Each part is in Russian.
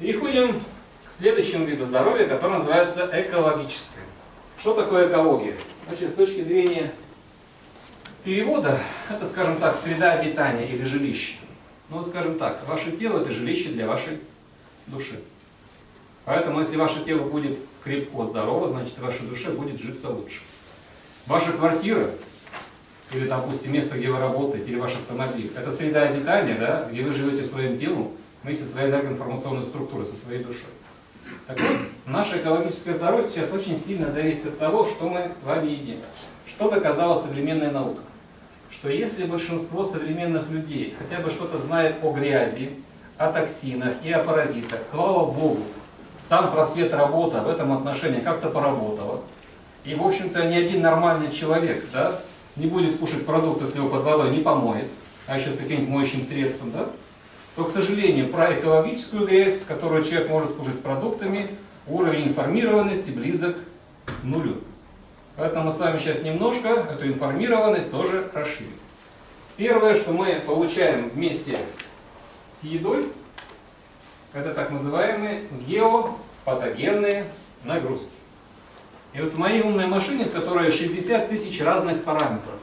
Переходим к следующему виду здоровья, который называется экологическое. Что такое экология? Значит, с точки зрения перевода, это, скажем так, среда обитания или жилище. Ну, скажем так, ваше тело – это жилище для вашей души. Поэтому, если ваше тело будет крепко, здорово, значит, вашей душе будет житься лучше. Ваша квартира, или, допустим, место, где вы работаете, или ваш автомобиль, это среда обитания, да, где вы живете своим телом, вместе со своей энергоинформационной структурой, со своей душой. Так вот, наше экологическое здоровье сейчас очень сильно зависит от того, что мы с вами едим. Что доказала современная наука? Что если большинство современных людей хотя бы что-то знает о грязи, о токсинах и о паразитах, слава Богу, сам просвет работа в этом отношении как-то поработала. И, в общем-то, ни один нормальный человек да, не будет кушать продукты, если его под водой не помоет, а еще с каким-нибудь моющим средством, да, то, к сожалению, про экологическую грязь, которую человек может скушать с продуктами, уровень информированности близок к нулю. Поэтому мы с вами сейчас немножко эту информированность тоже расширим. Первое, что мы получаем вместе с едой, это так называемые геопатогенные нагрузки. И вот в моей умной машине, в которой 60 тысяч разных параметров,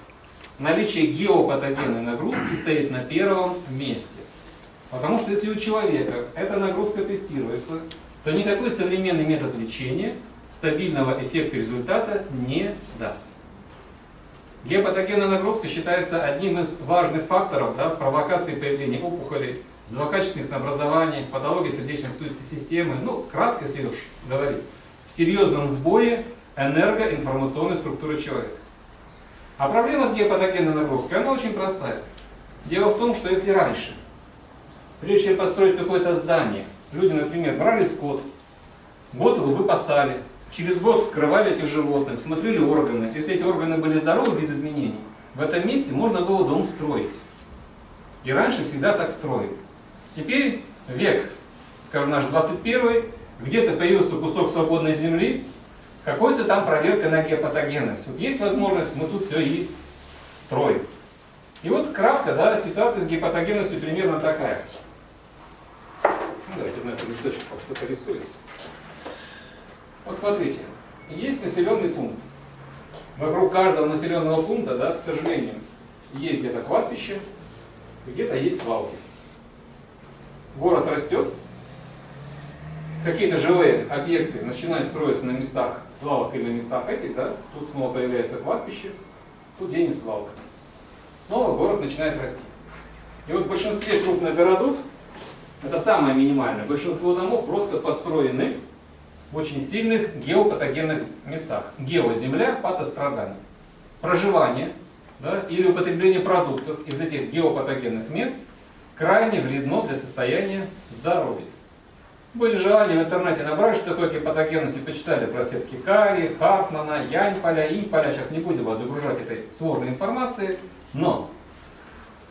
наличие геопатогенной нагрузки стоит на первом месте. Потому что если у человека эта нагрузка тестируется, то никакой современный метод лечения стабильного эффекта результата не даст. Геопатогенная нагрузка считается одним из важных факторов да, провокации появления опухолей, злокачественных образований, патологии сердечно-сосудистой системы, ну, кратко, если уж говорить, в серьезном сбое энергоинформационной структуры человека. А проблема с геопатогенной нагрузкой, она очень простая. Дело в том, что если раньше Прежде чем построить какое-то здание, люди, например, брали скот, год его выпасали, через год вскрывали этих животных, смотрели органы. Если эти органы были здоровы, без изменений, в этом месте можно было дом строить. И раньше всегда так строили. Теперь век, скажем, наш 21 где-то появился кусок свободной земли, какой-то там проверка на геопатогенность. Вот есть возможность, мы тут все и строим. И вот кратко, да, ситуация с гепатогенностью примерно такая. Давайте на этом листочке что-то рисуется. Вот смотрите, есть населенный пункт. Вокруг каждого населенного пункта, да, к сожалению, есть где-то кладбище, где-то есть свалки. Город растет, какие-то живые объекты начинают строиться на местах свалок или на местах этих, да, тут снова появляется кладбище, тут где-нибудь свалка. Снова город начинает расти. И вот в большинстве крупных городов это самое минимальное. Большинство домов просто построены в очень сильных геопатогенных местах. Геоземля, патострадание. Проживание да, или употребление продуктов из этих геопатогенных мест крайне вредно для состояния здоровья. Были желания в интернете набрать, что такое гепатогенность, и почитали про сетки Кари, Хартмана, Яньполя, Иньполя. Сейчас не будем вас загружать этой сложной информацией, но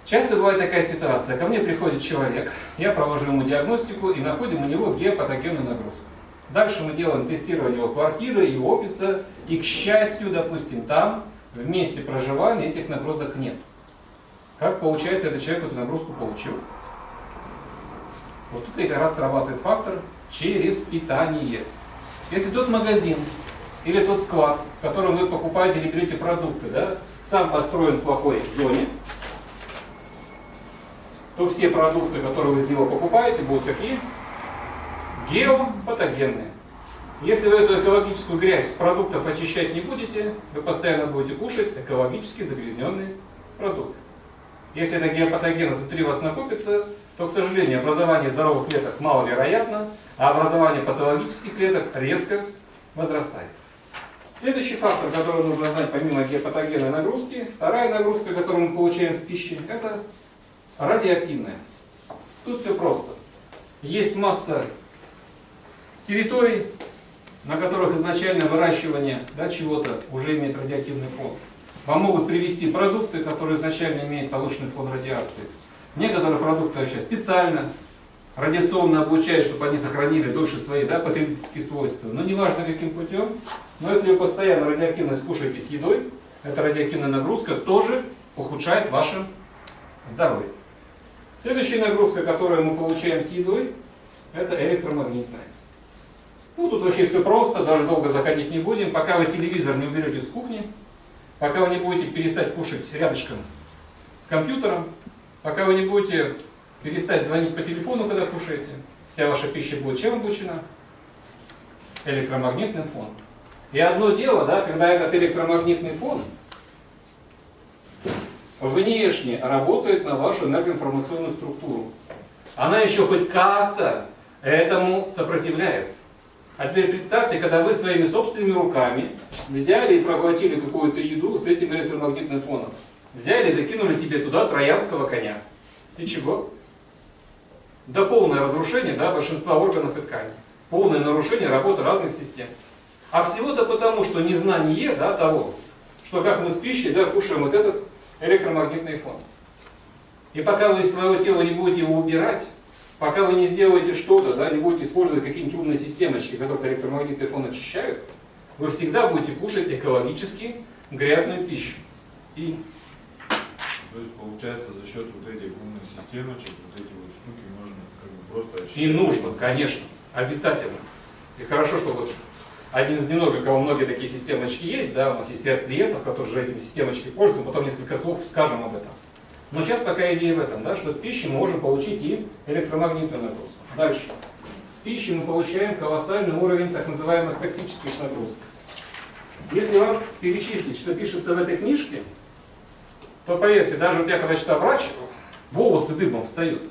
Часто бывает такая ситуация. Ко мне приходит человек, я провожу ему диагностику и находим у него геопатогенную нагрузку. Дальше мы делаем тестирование его квартиры, его офиса, и, к счастью, допустим, там, в месте проживания этих нагрузок нет. Как получается, этот человек эту нагрузку получил? Вот тут как раз срабатывает фактор через питание. Если тот магазин или тот склад, в котором вы покупаете или берете продукты, да, сам построен в плохой зоне, то все продукты, которые вы из него покупаете, будут какие? Геопатогенные. Если вы эту экологическую грязь с продуктов очищать не будете, вы постоянно будете кушать экологически загрязненные продукты. Если эта геопатогенность внутри вас накопится, то, к сожалению, образование здоровых клеток маловероятно, а образование патологических клеток резко возрастает. Следующий фактор, который нужно знать помимо геопатогенной нагрузки, вторая нагрузка, которую мы получаем в пище, это радиоактивная. Тут все просто. Есть масса территорий, на которых изначально выращивание да, чего-то уже имеет радиоактивный фон. Вам могут привести продукты, которые изначально имеют повышенный фон радиации. Некоторые продукты вообще специально радиационно облучают, чтобы они сохранили дольше свои да, потребительские свойства. Но неважно каким путем, но если вы постоянно радиоактивность кушаете с едой, эта радиоактивная нагрузка тоже ухудшает ваше здоровье. Следующая нагрузка, которую мы получаем с едой, это электромагнитная. Ну, тут вообще все просто, даже долго заходить не будем. Пока вы телевизор не уберете с кухни, пока вы не будете перестать кушать рядышком с компьютером, пока вы не будете перестать звонить по телефону, когда кушаете, вся ваша пища будет чем обучена? Электромагнитным фоном. И одно дело, да, когда этот электромагнитный фон внешне работает на вашу энергоинформационную структуру. Она еще хоть как-то этому сопротивляется. А теперь представьте, когда вы своими собственными руками взяли и проглотили какую-то еду с этим электромагнитным фоном. Взяли и закинули себе туда троянского коня. И чего? До полное разрушение да, большинства органов и тканей. Полное нарушение работы разных систем. А всего-то потому, что незнание да, того, что как мы с пищей да, кушаем вот этот электромагнитный фон. И пока вы из своего тела не будете его убирать, пока вы не сделаете что-то, да, не будете использовать какие-нибудь умные системочки, которые электромагнитный фон очищают, вы всегда будете кушать экологически грязную пищу. И То есть получается за счет вот этих умных системочек, вот эти вот штуки можно как бы просто очистить. И нужно, конечно, обязательно. И хорошо, что вот один из немногих, у кого многие такие системочки есть, да, у нас есть ряд клиентов, которые же этими системочками пользуются, потом несколько слов скажем об этом. Но сейчас пока идея в этом, да, что с пищи мы можем получить и электромагнитную нагрузку. Дальше. С пищи мы получаем колоссальный уровень так называемых токсических нагрузок. Если вам перечислить, что пишется в этой книжке, то поверьте, даже вот я когда читал врач, волосы дыбом встают.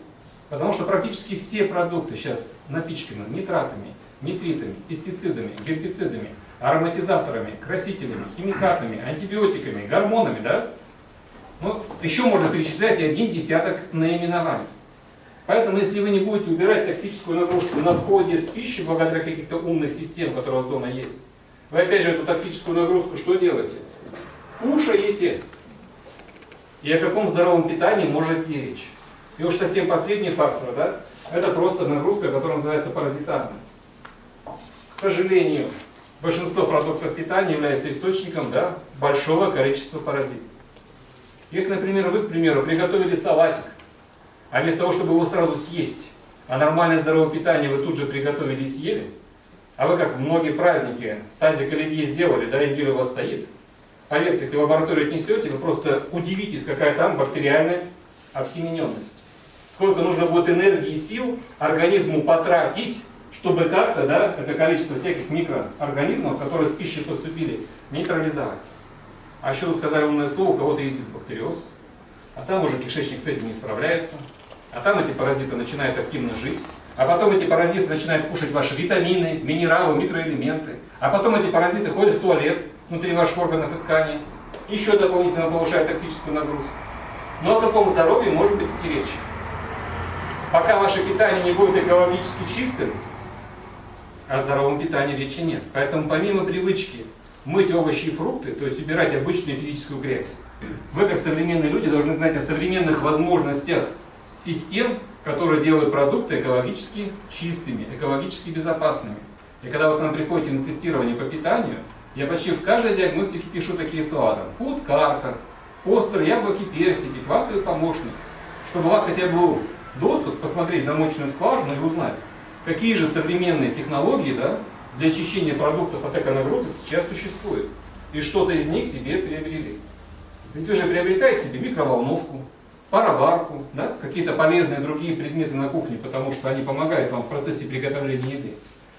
Потому что практически все продукты сейчас напичканы нитратами, нитритами, пестицидами, гербицидами, ароматизаторами, красителями, химикатами, антибиотиками, гормонами, да? Ну, еще можно перечислять и один десяток наименований. Поэтому, если вы не будете убирать токсическую нагрузку на входе с пищей, благодаря каких-то умных систем, которые у вас дома есть, вы опять же эту токсическую нагрузку что делаете? Кушаете. И о каком здоровом питании может речь? И уж совсем последний фактор, да, это просто нагрузка, которая называется паразитарной. К сожалению, большинство продуктов питания является источником да, большого количества паразитов. Если, например, вы, к примеру, приготовили салатик, а вместо того, чтобы его сразу съесть, а нормальное здоровое питание вы тут же приготовили и съели, а вы, как в многие праздники, тазик оливье сделали, да, неделю у вас стоит, поверьте, если в лабораторию отнесете, вы просто удивитесь, какая там бактериальная обсемененность. Сколько нужно будет энергии и сил организму потратить, чтобы как-то да, это количество всяких микроорганизмов, которые с пищей поступили, нейтрализовать. А еще тут сказали умное слово, у кого-то есть дисбактериоз, а там уже кишечник с этим не справляется, а там эти паразиты начинают активно жить, а потом эти паразиты начинают кушать ваши витамины, минералы, микроэлементы, а потом эти паразиты ходят в туалет внутри ваших органов и тканей, еще дополнительно повышают токсическую нагрузку. Но о каком здоровье может быть идти речь? Пока ваше питание не будет экологически чистым, о здоровом питании речи нет. Поэтому помимо привычки мыть овощи и фрукты, то есть убирать обычную физическую грязь, вы, как современные люди, должны знать о современных возможностях систем, которые делают продукты экологически чистыми, экологически безопасными. И когда вот нам приходите на тестирование по питанию, я почти в каждой диагностике пишу такие слова. Там, фуд-карта, постер, яблоки, персики, квантовый помощник. Чтобы у вас хотя бы был доступ посмотреть замочную скважину и узнать, какие же современные технологии да, для очищения продуктов от эконагрузок сейчас существуют. И что-то из них себе приобрели. Ведь вы же приобретаете себе микроволновку, пароварку, да, какие-то полезные другие предметы на кухне, потому что они помогают вам в процессе приготовления еды.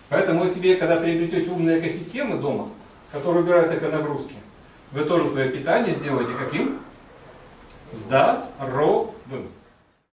Поэтому вы себе, когда приобретете умные экосистемы дома, которые убирают эконагрузки, вы тоже свое питание сделаете каким? Здоровым.